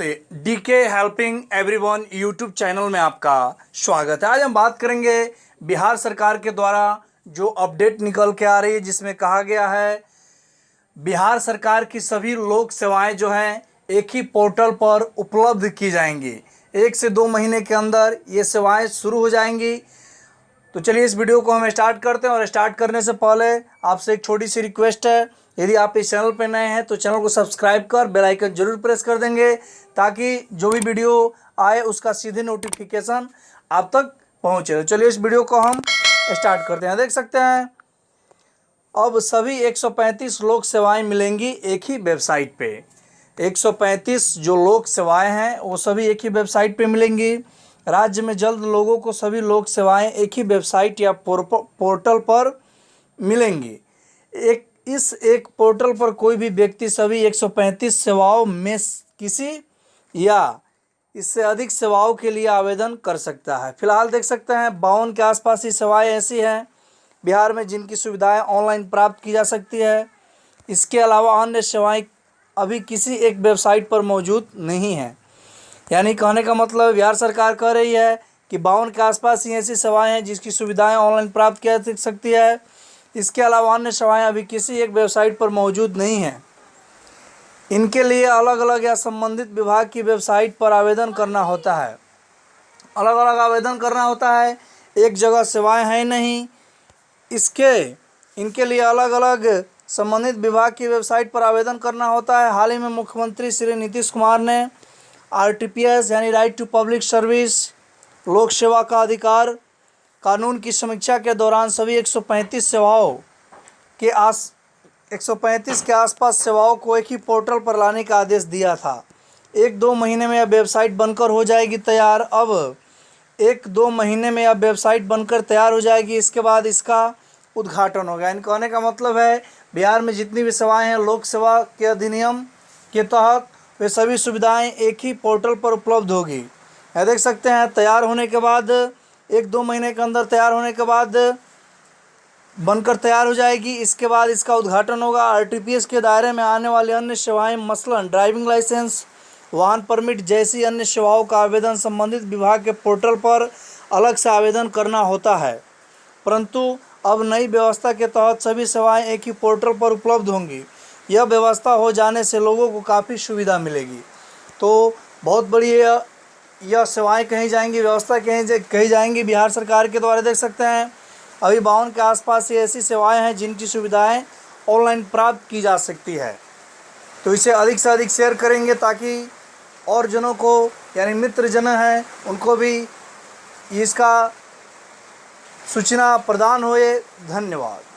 नमस्ते। DK helping everyone YouTube channel में आपका स्वागत है। आज हम बात करेंगे बिहार सरकार के द्वारा जो अपडेट निकल के आ रही है, जिसमें कहा गया है, बिहार सरकार की सभी लोक सेवाएँ जो हैं, एक ही पोर्टल पर उपलब्ध की जाएँगी। एक से दो महीने के अंदर ये सेवाएँ शुरू हो जाएँगी। तो चलिए इस वीडियो को हम स्टार्ट करते हैं और स्टार्ट करने से पहले आपसे एक छोटी सी रिक्वेस्ट है, यदि आप इस चैनल पर नए हैं तो चैनल को सब्सक्राइब कर बेल आइकन ज़रूर प्रेस कर देंगे ताकि जो भी वीडियो आए उसका सीधे नोटिफिकेशन आप तक पहुँचे। तो चलिए इस वीडियो को हम स्टार्ट करते हैं। देख सकते हैं, अब सभी 135 लोक सेवाएँ मिलेंगी एक ही वेबसाइट पे। 135 जो लोक सेवाएँ हैं वो सभी एक ही वेबसाइट पे मिलेंगी। राज्य में जल्द लोगों को सभी लोक सेवाएँ एक ही वेबसाइट या पोर्टल पर मिलेंगी। एक, इस एक पोर्टल पर कोई भी व्यक्ति सभी 135 सेवाओं में किसी या इससे अधिक सेवाओं के लिए आवेदन कर सकता है। फ़िलहाल देख सकते हैं, बावन के आसपास ही सेवाएँ ऐसी हैं, बिहार में जिनकी सुविधाएँ ऑनलाइन प्राप्त की जा सकती है। इसके अलावा अन्य सेवाएँ अभी किसी एक वेबसाइट पर मौजूद नहीं हैं। यानी कहने का मतलब बिहार सरकार कह रही है कि बावन के आसपास ही ऐसी सेवाएँ हैं जिसकी सुविधाएँ ऑनलाइन प्राप्त की जा सकती है। इसके अलावा अन्य सेवाएँ अभी किसी एक वेबसाइट पर मौजूद नहीं हैं। इनके लिए अलग अलग या संबंधित विभाग की वेबसाइट पर आवेदन करना होता है। अलग अलग आवेदन करना होता है, एक जगह सेवाएँ हैं नहीं। इसके, इनके लिए अलग अलग संबंधित विभाग की वेबसाइट पर आवेदन करना होता है। हाल ही में मुख्यमंत्री श्री नीतीश कुमार ने आर यानी राइट टू पब्लिक सर्विस, लोक सेवा का अधिकार, कानून की समीक्षा के दौरान सभी 135 सेवाओं के आस 135 के आसपास सेवाओं को एक ही पोर्टल पर लाने का आदेश दिया था। एक दो महीने में यह वेबसाइट बनकर हो जाएगी तैयार। अब एक दो महीने में यह वेबसाइट बनकर तैयार हो जाएगी। इसके बाद इसका उद्घाटन होगा। इन कहने का मतलब है, बिहार में जितनी भी सेवाएँ हैं, लोक सेवा के अधिनियम के तहत वे सभी सुविधाएँ एक ही पोर्टल पर उपलब्ध होगी। यह देख सकते हैं, तैयार होने के बाद, एक दो महीने के अंदर तैयार होने के बाद बनकर तैयार हो जाएगी। इसके बाद इसका उद्घाटन होगा। आरटीपीएस के दायरे में आने वाली अन्य सेवाएँ, मसलन, ड्राइविंग लाइसेंस, वाहन परमिट जैसी अन्य सेवाओं का आवेदन संबंधित विभाग के पोर्टल पर अलग से आवेदन करना होता है। परंतु अब नई व्यवस्था के तहत सभी सेवाएँ एक ही पोर्टल पर उपलब्ध होंगी। यह व्यवस्था हो जाने से लोगों को काफ़ी सुविधा मिलेगी। तो बहुत बड़ी यह सेवाएँ कहीं जाएँगी, व्यवस्था कहीं कही जाएँगी बिहार सरकार के द्वारा, देख सकते हैं। अभी बावन के आसपास ये ऐसी सेवाएँ हैं जिनकी सुविधाएँ ऑनलाइन प्राप्त की जा सकती है। तो इसे अधिक से अधिक शेयर करेंगे ताकि और जनों को, यानी मित्र जन हैं, उनको भी इसका सूचना प्रदान होए। धन्यवाद।